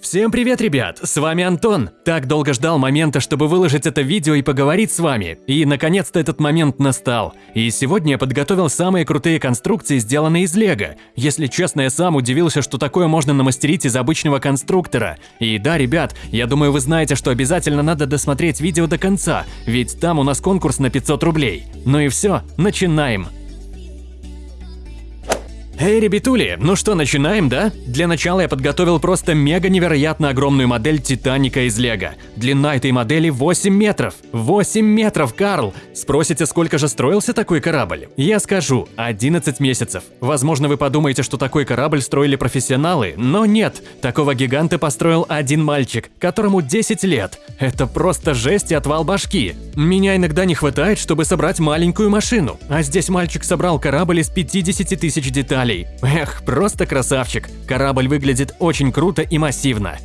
Всем привет, ребят! С вами Антон. Так долго ждал момента, чтобы выложить это видео и поговорить с вами. И наконец-то этот момент настал. И сегодня я подготовил самые крутые конструкции, сделанные из лего. Если честно, я сам удивился, что такое можно намастерить из обычного конструктора. И да, ребят, я думаю, вы знаете, что обязательно надо досмотреть видео до конца, ведь там у нас конкурс на 500 рублей. Ну и все, начинаем! Эй, ребятули, ну что, начинаем, да? Для начала я подготовил просто мега невероятно огромную модель Титаника из Лего. Длина этой модели 8 метров. 8 метров, Карл! Спросите, сколько же строился такой корабль? Я скажу, 11 месяцев. Возможно, вы подумаете, что такой корабль строили профессионалы, но нет. Такого гиганта построил один мальчик, которому 10 лет. Это просто жесть и отвал башки. Меня иногда не хватает, чтобы собрать маленькую машину. А здесь мальчик собрал корабль из 50 тысяч деталей деталей. Эх, просто красавчик. Корабль выглядит очень круто и массивно.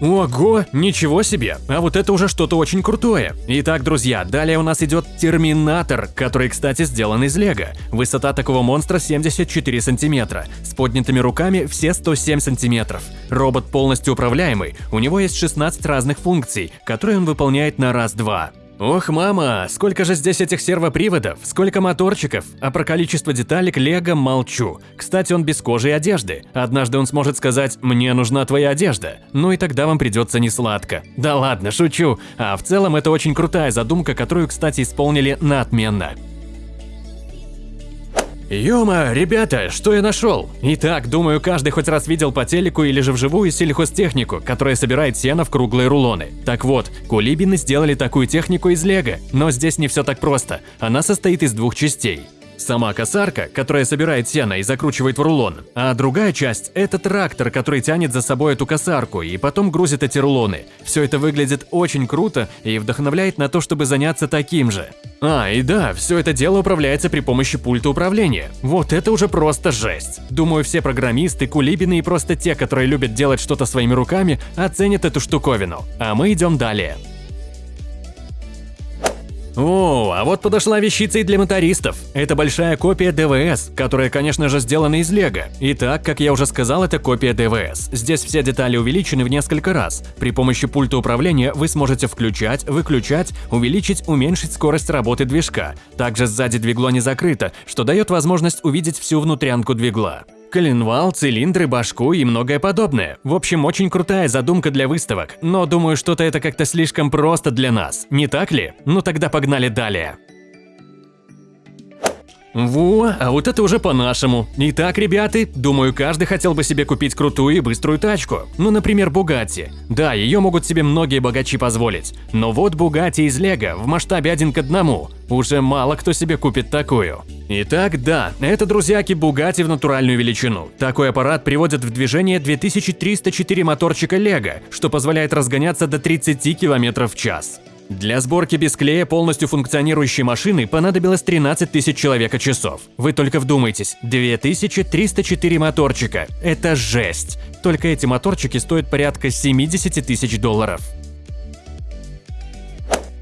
Ого, ничего себе, а вот это уже что-то очень крутое. Итак, друзья, далее у нас идет Терминатор, который, кстати, сделан из лего. Высота такого монстра 74 сантиметра, с поднятыми руками все 107 сантиметров. Робот полностью управляемый, у него есть 16 разных функций, которые он выполняет на раз-два. Ох, мама, сколько же здесь этих сервоприводов, сколько моторчиков, а про количество деталек Лего молчу. Кстати, он без кожи и одежды. Однажды он сможет сказать «мне нужна твоя одежда», ну и тогда вам придется несладко. Да ладно, шучу. А в целом это очень крутая задумка, которую, кстати, исполнили на отменно. Ёма, ребята, что я нашел? Итак, думаю, каждый хоть раз видел по телеку или же вживую сельхозтехнику, которая собирает сено в круглые рулоны. Так вот, кулибины сделали такую технику из лего, но здесь не все так просто. Она состоит из двух частей. Сама косарка, которая собирает сено и закручивает в рулон, а другая часть – это трактор, который тянет за собой эту косарку и потом грузит эти рулоны. Все это выглядит очень круто и вдохновляет на то, чтобы заняться таким же. А, и да, все это дело управляется при помощи пульта управления. Вот это уже просто жесть. Думаю, все программисты, кулибины и просто те, которые любят делать что-то своими руками, оценят эту штуковину. А мы идем далее. О, а вот подошла вещица и для мотористов. Это большая копия ДВС, которая, конечно же, сделана из лего. Итак, как я уже сказал, это копия ДВС. Здесь все детали увеличены в несколько раз. При помощи пульта управления вы сможете включать, выключать, увеличить, уменьшить скорость работы движка. Также сзади двигло не закрыто, что дает возможность увидеть всю внутрянку двигла коленвал, цилиндры, башку и многое подобное. В общем, очень крутая задумка для выставок, но думаю, что-то это как-то слишком просто для нас, не так ли? Ну тогда погнали далее. Во, а вот это уже по-нашему. Итак, ребята, думаю, каждый хотел бы себе купить крутую и быструю тачку. Ну, например, Бугатти. Да, ее могут себе многие богачи позволить. Но вот Бугатти из Лего в масштабе один к одному. Уже мало кто себе купит такую. Итак, да, это, друзьяки, Бугатти в натуральную величину. Такой аппарат приводит в движение 2304 моторчика Лего, что позволяет разгоняться до 30 км в час. Для сборки без клея полностью функционирующей машины понадобилось 13 тысяч человека-часов. Вы только вдумайтесь, 2304 моторчика. Это жесть. Только эти моторчики стоят порядка 70 тысяч долларов.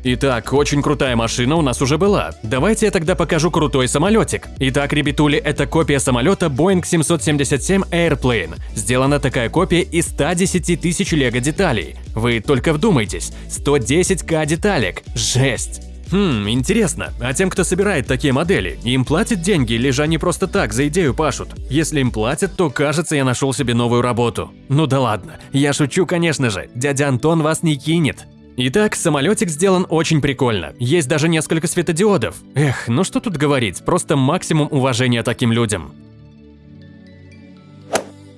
Итак, очень крутая машина у нас уже была. Давайте я тогда покажу крутой самолетик. Итак, ребятули, это копия самолета Boeing 777 Airplane. Сделана такая копия из 110 тысяч лего деталей. Вы только вдумайтесь, 110к деталек. Жесть! Хм, интересно, а тем, кто собирает такие модели, им платят деньги или же они просто так за идею пашут? Если им платят, то кажется, я нашел себе новую работу. Ну да ладно, я шучу, конечно же, дядя Антон вас не кинет. Итак, самолетик сделан очень прикольно. Есть даже несколько светодиодов. Эх, ну что тут говорить, просто максимум уважения таким людям.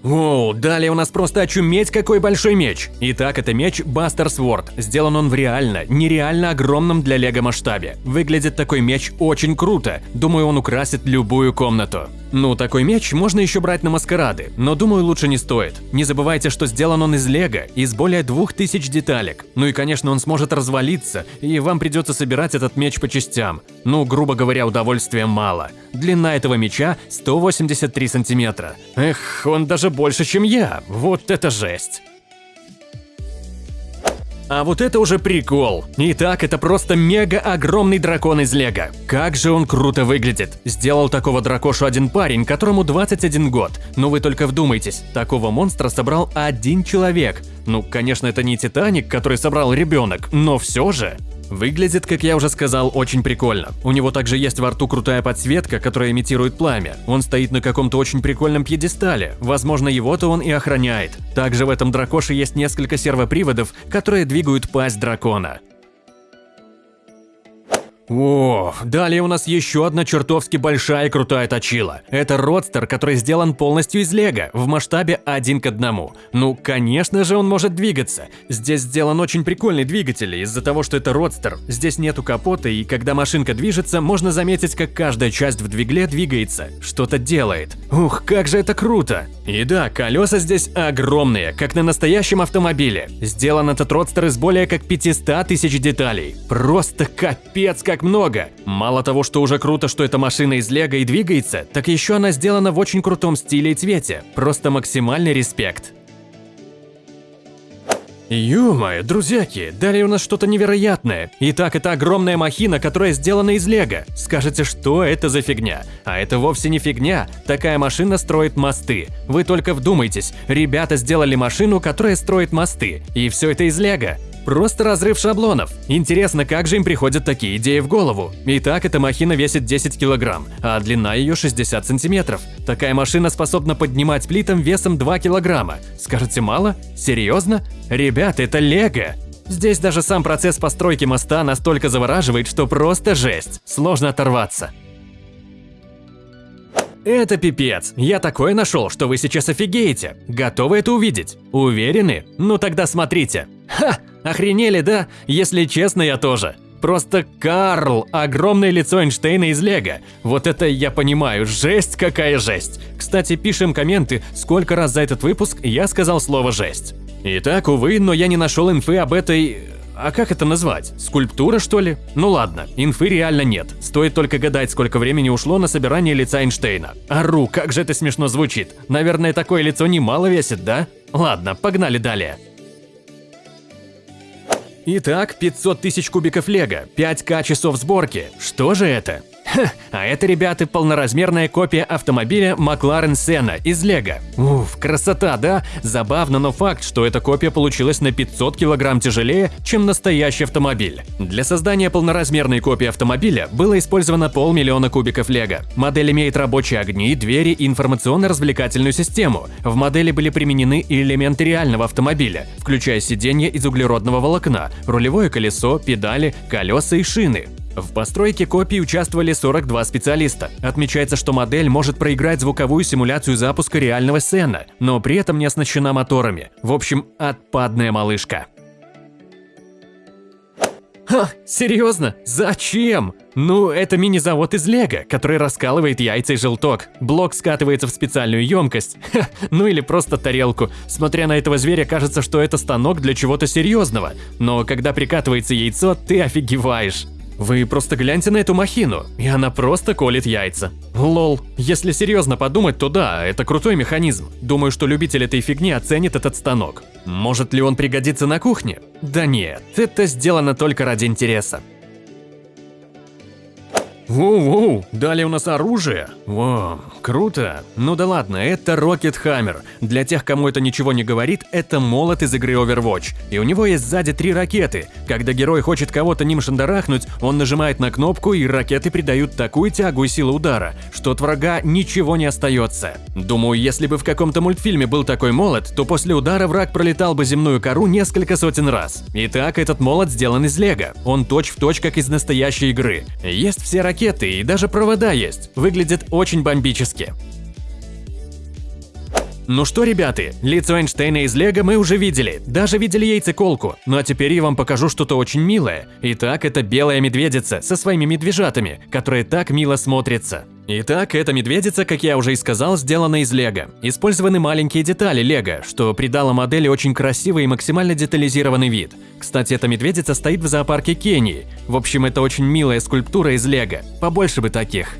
Оу, далее у нас просто очуметь какой большой меч. Итак, это меч Buster Sword. Сделан он в реально, нереально огромном для лего масштабе. Выглядит такой меч очень круто. Думаю, он украсит любую комнату. Ну, такой меч можно еще брать на маскарады, но думаю, лучше не стоит. Не забывайте, что сделан он из лего, из более 2000 деталек. Ну и, конечно, он сможет развалиться, и вам придется собирать этот меч по частям. Ну, грубо говоря, удовольствия мало. Длина этого меча 183 сантиметра. Эх, он даже больше, чем я. Вот это жесть. А вот это уже прикол. Итак, это просто мега огромный дракон из лего. Как же он круто выглядит. Сделал такого дракошу один парень, которому 21 год. Но вы только вдумайтесь, такого монстра собрал один человек. Ну, конечно, это не Титаник, который собрал ребенок, но все же. Выглядит, как я уже сказал, очень прикольно. У него также есть во рту крутая подсветка, которая имитирует пламя. Он стоит на каком-то очень прикольном пьедестале. Возможно, его-то он и охраняет. Также в этом дракоше есть несколько сервоприводов, которые двигают пасть дракона. О, далее у нас еще одна чертовски большая и крутая точила. Это родстер, который сделан полностью из лего, в масштабе один к одному. Ну, конечно же он может двигаться. Здесь сделан очень прикольный двигатель, из-за того, что это родстер. Здесь нету капота, и когда машинка движется, можно заметить, как каждая часть в двигле двигается, что-то делает. Ух, как же это круто! И да, колеса здесь огромные, как на настоящем автомобиле. Сделан этот родстер из более как 500 тысяч деталей. Просто капец как как много. Мало того, что уже круто, что эта машина из лего и двигается, так еще она сделана в очень крутом стиле и цвете. Просто максимальный респект. Ё-моё, друзьяки, далее у нас что-то невероятное. Итак, это огромная махина, которая сделана из лего. Скажете, что это за фигня? А это вовсе не фигня, такая машина строит мосты. Вы только вдумайтесь, ребята сделали машину, которая строит мосты, и все это из лего. Просто разрыв шаблонов. Интересно, как же им приходят такие идеи в голову? Итак, эта махина весит 10 килограмм, а длина ее 60 сантиметров. Такая машина способна поднимать плитом весом 2 килограмма. Скажете, мало? Серьезно? Ребята, это лего! Здесь даже сам процесс постройки моста настолько завораживает, что просто жесть. Сложно оторваться. Это пипец. Я такое нашел, что вы сейчас офигеете. Готовы это увидеть? Уверены? Ну тогда смотрите. Ха! Охренели, да? Если честно, я тоже. Просто Карл, огромное лицо Эйнштейна из Лего. Вот это я понимаю, жесть какая жесть. Кстати, пишем комменты, сколько раз за этот выпуск я сказал слово «жесть». Итак, увы, но я не нашел инфы об этой... А как это назвать? Скульптура, что ли? Ну ладно, инфы реально нет. Стоит только гадать, сколько времени ушло на собирание лица Эйнштейна. Ару, как же это смешно звучит. Наверное, такое лицо немало весит, да? Ладно, погнали далее. Итак, 500 тысяч кубиков лего, 5к часов сборки. Что же это? Ха, а это, ребята, полноразмерная копия автомобиля Макларен Senna из Лего. Уф, красота, да? Забавно, но факт, что эта копия получилась на 500 килограмм тяжелее, чем настоящий автомобиль. Для создания полноразмерной копии автомобиля было использовано полмиллиона кубиков Лего. Модель имеет рабочие огни, двери и информационно-развлекательную систему. В модели были применены элементы реального автомобиля, включая сиденье из углеродного волокна, рулевое колесо, педали, колеса и шины. В постройке копии участвовали 42 специалиста. Отмечается, что модель может проиграть звуковую симуляцию запуска реального сцена, но при этом не оснащена моторами. В общем, отпадная малышка. Ха, серьезно? Зачем? Ну, это мини-завод из Лего, который раскалывает яйца и желток. Блок скатывается в специальную емкость. Ха, ну или просто тарелку. Смотря на этого зверя, кажется, что это станок для чего-то серьезного. Но когда прикатывается яйцо, ты офигеваешь. Вы просто гляньте на эту махину, и она просто колет яйца. Лол, если серьезно подумать, то да, это крутой механизм. Думаю, что любитель этой фигни оценит этот станок. Может ли он пригодиться на кухне? Да нет, это сделано только ради интереса. Воу-воу, далее у нас оружие. Вау, круто. Ну да ладно, это Rocket Hammer. Для тех, кому это ничего не говорит, это молот из игры Overwatch. И у него есть сзади три ракеты. Когда герой хочет кого-то ним шандарахнуть, он нажимает на кнопку, и ракеты придают такую тягу и силу удара, что от врага ничего не остается. Думаю, если бы в каком-то мультфильме был такой молот, то после удара враг пролетал бы земную кору несколько сотен раз. Итак, этот молот сделан из лего. Он точь-в-точь, точь, как из настоящей игры. Есть все ракеты ракеты и даже провода есть. Выглядит очень бомбически. Ну что, ребята, лицо Эйнштейна из Лего мы уже видели, даже видели яйцеколку. Ну а теперь я вам покажу что-то очень милое. Итак, это белая медведица со своими медвежатами, которые так мило смотрятся. Итак, эта медведица, как я уже и сказал, сделана из лего. Использованы маленькие детали лего, что придало модели очень красивый и максимально детализированный вид. Кстати, эта медведица стоит в зоопарке Кении. В общем, это очень милая скульптура из лего. Побольше бы таких.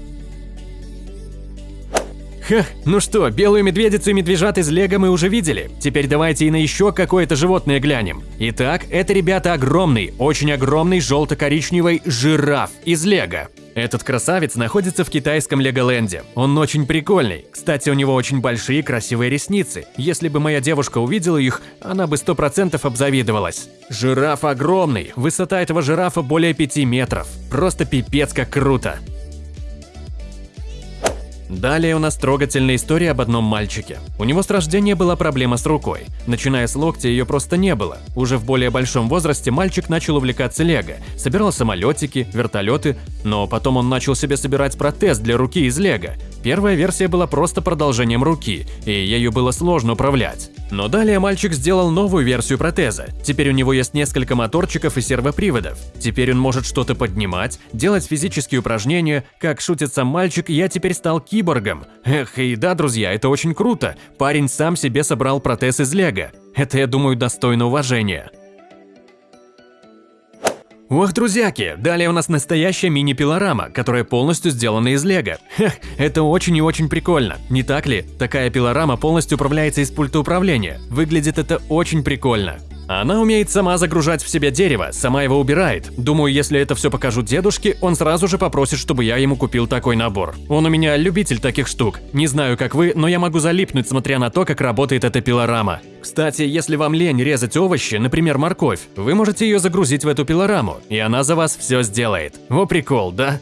Ха, ну что, белую медведицу и медвежат из лего мы уже видели. Теперь давайте и на еще какое-то животное глянем. Итак, это, ребята, огромный, очень огромный желто-коричневый жираф из лего. Этот красавец находится в китайском Леголенде. Он очень прикольный. Кстати, у него очень большие красивые ресницы. Если бы моя девушка увидела их, она бы сто процентов обзавидовалась. Жираф огромный. Высота этого жирафа более 5 метров. Просто пипец как круто. Далее у нас трогательная история об одном мальчике. У него с рождения была проблема с рукой. Начиная с локтя ее просто не было. Уже в более большом возрасте мальчик начал увлекаться лего, собирал самолетики, вертолеты, но потом он начал себе собирать протез для руки из лего. Первая версия была просто продолжением руки, и ею было сложно управлять. Но далее мальчик сделал новую версию протеза. Теперь у него есть несколько моторчиков и сервоприводов. Теперь он может что-то поднимать, делать физические упражнения. Как шутит сам мальчик, я теперь стал киборгом. Эх, и да, друзья, это очень круто. Парень сам себе собрал протез из лего. Это, я думаю, достойно уважения. Ох, друзьяки, далее у нас настоящая мини-пилорама, которая полностью сделана из лего. Хех, это очень и очень прикольно, не так ли? Такая пилорама полностью управляется из пульта управления. Выглядит это очень прикольно. Она умеет сама загружать в себя дерево, сама его убирает. Думаю, если это все покажу дедушке, он сразу же попросит, чтобы я ему купил такой набор. Он у меня любитель таких штук. Не знаю, как вы, но я могу залипнуть, смотря на то, как работает эта пилорама. Кстати, если вам лень резать овощи, например, морковь, вы можете ее загрузить в эту пилораму, и она за вас все сделает. Во прикол, да?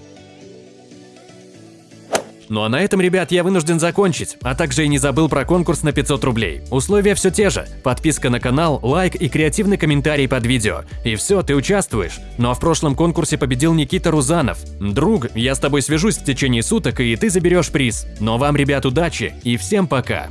Ну а на этом, ребят, я вынужден закончить, а также и не забыл про конкурс на 500 рублей. Условия все те же. Подписка на канал, лайк и креативный комментарий под видео. И все, ты участвуешь. Ну а в прошлом конкурсе победил Никита Рузанов. Друг, я с тобой свяжусь в течение суток, и ты заберешь приз. Но вам, ребят, удачи и всем пока.